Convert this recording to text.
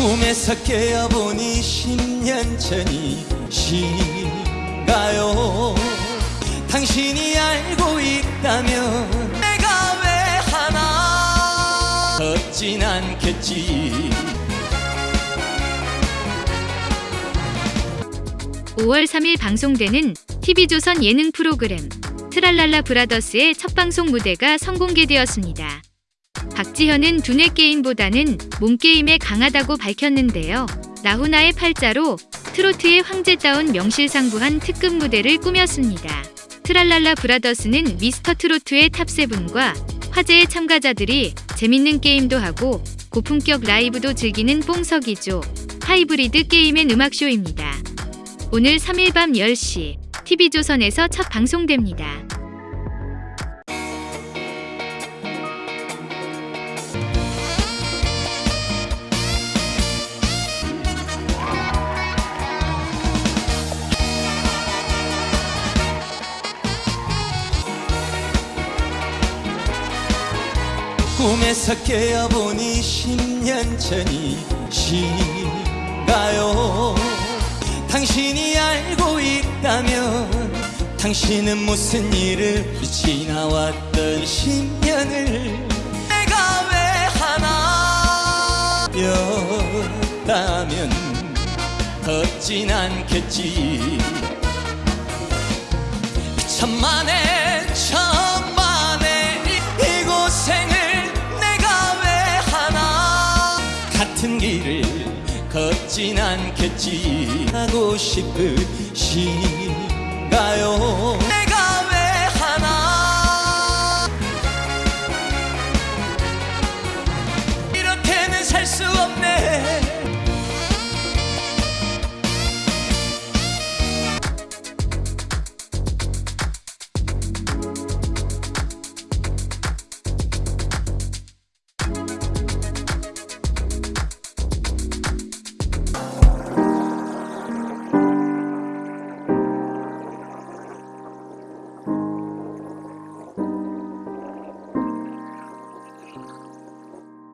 꿈에서 깨어보니 10년 전이신가요? 당신이 알고 있다면 내가 왜 하나? 걷진 않겠지. 5월 3일 방송되는 TV조선 예능 프로그램 트랄랄라 브라더스의 첫 방송 무대가 선공개되었습니다. 박지현은 두뇌 게임보다는 몸 게임에 강하다고 밝혔는데요. 나훈아의 팔자로 트로트의 황제다운 명실상부한 특급 무대를 꾸몄습니다. 트랄랄라 브라더스는 미스터 트로트의 top seven과 화제의 참가자들이 재밌는 게임도 하고 고품격 라이브도 즐기는 뽕석이조 하이브리드 게임의 음악쇼입니다. 오늘 3일 밤 10시 TV조선에서 첫 방송됩니다. 꿈에서 깨어보니 10년 전이신가요? 당신이 알고 있다면 당신은 무슨 일을 지나왔던 10년을 내가 왜 하나? 였다면 걷진 않겠지. 천만에 길을 걷진 않겠지 하고 싶으신가요